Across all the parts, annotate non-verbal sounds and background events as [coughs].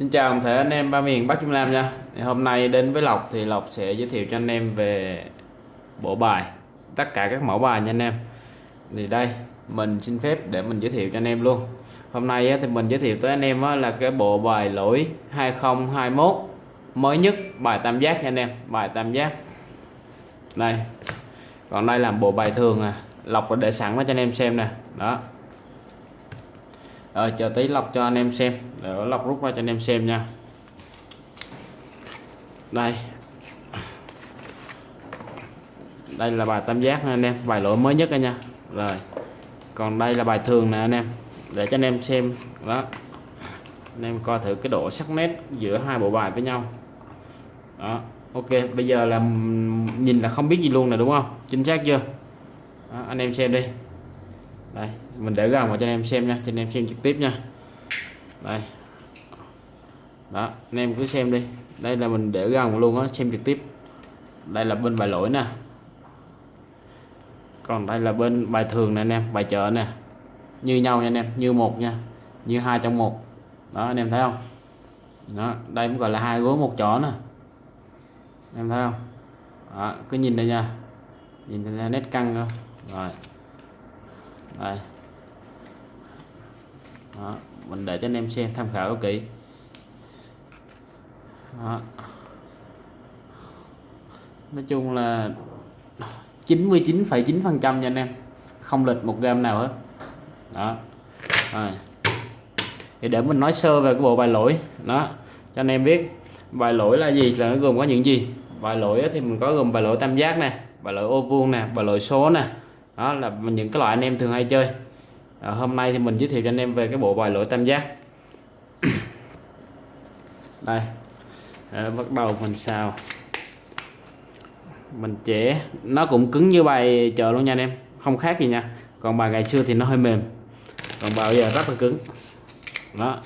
Xin chào toàn thể anh em ba miền Bắc Trung Nam nha. Thì Hôm nay đến với Lộc thì Lộc sẽ giới thiệu cho anh em về bộ bài, Tất cả các mẫu bài nha anh em. Thì đây, mình xin phép để mình giới thiệu cho anh em luôn. Hôm nay thì mình giới thiệu tới anh em là cái bộ bài lỗi 2021 mới nhất, bài tam giác nha anh em, Bài tam giác. Đây, Còn đây là bộ bài thường nè. Lộc để sẵn cho anh em xem nè. Đó rồi chờ tí lọc cho anh em xem. Để lọc rút ra cho anh em xem nha. Đây. Đây là bài tam giác nha anh em bài lỗi mới nhất nha. Rồi. Còn đây là bài thường nè anh em. Để cho anh em xem. Đó. Anh em coi thử cái độ sắc nét giữa hai bộ bài với nhau. Đó. Ok bây giờ là nhìn là không biết gì luôn nè đúng không? Chính xác chưa? Đó, anh em xem đi. Đây mình để gần vào cho anh em xem nha cho anh em xem trực tiếp nha. Đây. Đó anh em cứ xem đi. Đây là mình để gần luôn á xem trực tiếp. Đây là bên bài lỗi nè. Còn đây là bên bài thường nè anh em bài chợ nè. Như nhau nha anh em như một nha. Như hai trong một. Đó anh em thấy không? Đó đây cũng gọi là hai gối một chỏ nè. Em thấy không? Đó, cứ nhìn đây nha. Nhìn ra nét căng rồi. Đây đó, mình để cho anh em xem tham khảo kỹ. Đó. nói chung là 99,9 phần trăm nha anh em. Không lệch một gam nào hết. Đó. Rồi. thì để mình nói sơ về cái bộ bài lỗi. Đó. Cho anh em biết bài lỗi là gì là nó gồm có những gì? Bài lỗi thì mình có gồm bài lỗi tam giác nè bài lỗi ô vuông nè bài lỗi số nè. Đó là những cái loại anh em thường hay chơi à, hôm nay thì mình giới thiệu cho anh em về cái bộ bài lỗi tam giác. [coughs] Đây. À, bắt đầu mình xào mình trẻ nó cũng cứng như bài chợ luôn nha anh em. Không khác gì nha. Còn bài ngày xưa thì nó hơi mềm. Còn bài giờ rất là cứng. Đó.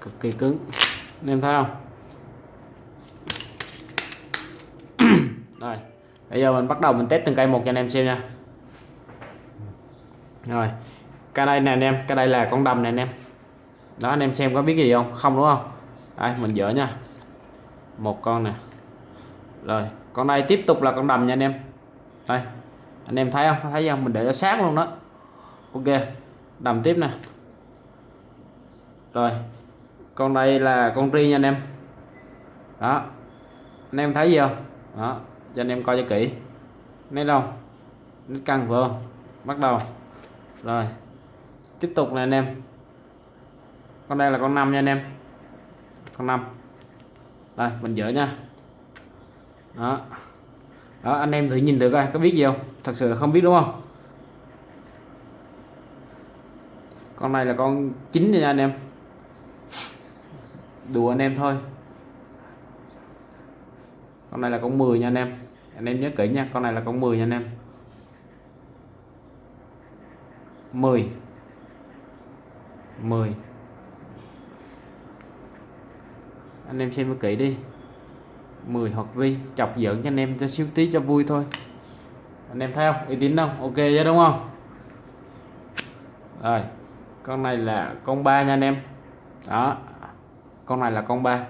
Cực kỳ cứng. Anh em thấy không? [coughs] Đây. Bây giờ mình bắt đầu mình test từng cây một cho anh em xem nha rồi, cái đây nè anh em, cái đây là con đầm nè anh em. Đó, anh em xem có biết gì không? Không đúng không? Đây, mình dỡ nha. Một con nè. Rồi, con đây tiếp tục là con đầm nha anh em. Đây, anh em thấy không? Thấy không? Mình để cho sát luôn đó. Ok, đầm tiếp nè. Rồi, con đây là con ri nha anh em. Đó, anh em thấy gì không? Đó, cho anh em coi cho kỹ. Nét đâu? Nét căng vừa bắt đầu rồi, tiếp tục này anh em. Con đây là con năm nha anh em. Con năm. Đây, mình dỡ nha. Đó. Đó, anh em thử nhìn thử coi, có biết gì không? Thật sự là không biết đúng không? Con này là con chín nha anh em. Đùa anh em thôi. Con này là con 10 nha anh em. Anh em nhớ kỹ nha, con này là con 10 nha anh em. 10 10 anh em xem kỹ đi. 10 hoặc ri, chọc giỡn cho anh em cho xíu tí cho vui thôi. Anh em thấy không? Uy tín không? Ok chứ, đúng không? Rồi, con này là con ba nha anh em. Đó. Con này là con ba.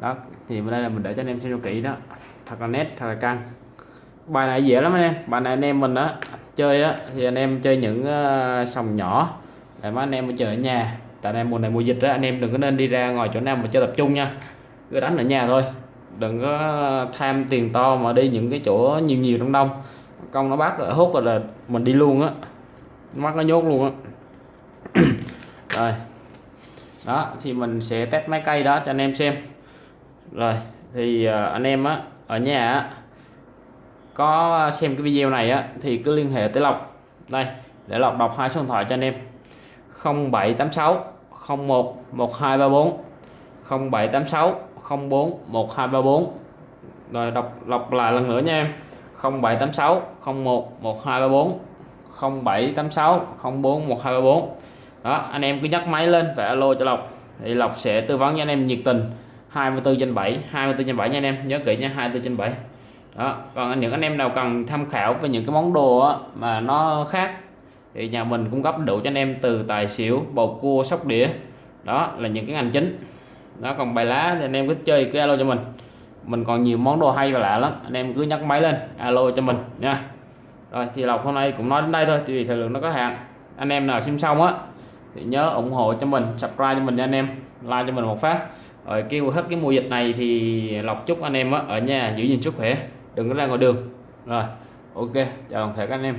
Đó, thì bên đây là mình để cho anh em xem cho kỹ đó. Thật là nét, thật là căng. Bài này dễ lắm anh em. Bài này anh em mình đó chơi á thì anh em chơi những uh, sòng nhỏ. Để mà anh em mà chơi ở nhà. Tại em mùa này mùa dịch á anh em đừng có nên đi ra ngoài chỗ nào mà chơi tập trung nha. Cứ đánh ở nhà thôi. Đừng có tham tiền to mà đi những cái chỗ nhiều nhiều đông đông. Công nó bắt rồi hút rồi là mình đi luôn á. Mắt nó nhốt luôn á. [clears throat] Rồi. Đó thì mình sẽ test máy cây đó cho anh em xem. Rồi thì uh, anh em á ở nhà á có xem cái video này á, thì cứ liên hệ tới Lộc. Đây, để Lộc đọc hai số điện thoại cho anh em. 0786 01 1234 0786 04 1234 rồi đọc lọc lại lần nữa nha em. 0786 01 1234 0786 04 1234 đó, anh em cứ nhắc máy lên và alo cho Lộc. Thì Lộc sẽ tư vấn cho anh em nhiệt tình. 24 trên 7 24 trên 7 nha anh em. Nhớ kỹ nha 24 trên 7 đó còn những anh em nào cần tham khảo về những cái món đồ á, mà nó khác thì nhà mình cung cấp đủ cho anh em từ tài xỉu bầu cua sóc đĩa. Đó là những cái ngành chính. Đó còn bài lá thì anh em cứ chơi cái alo cho mình. Mình còn nhiều món đồ hay và lạ lắm anh em cứ nhắc máy lên alo cho mình nha. Rồi thì lộc hôm nay cũng nói đến đây thôi thì vì thời lượng nó có hạn. Anh em nào xem xong á thì nhớ ủng hộ cho mình subscribe cho mình nha anh em. Like cho mình một phát. Rồi kêu hết cái mùa dịch này thì lộc chúc anh em á, ở nhà giữ gìn sức khỏe đừng có ra ngoài đường. Rồi ok chào toàn thể các anh em.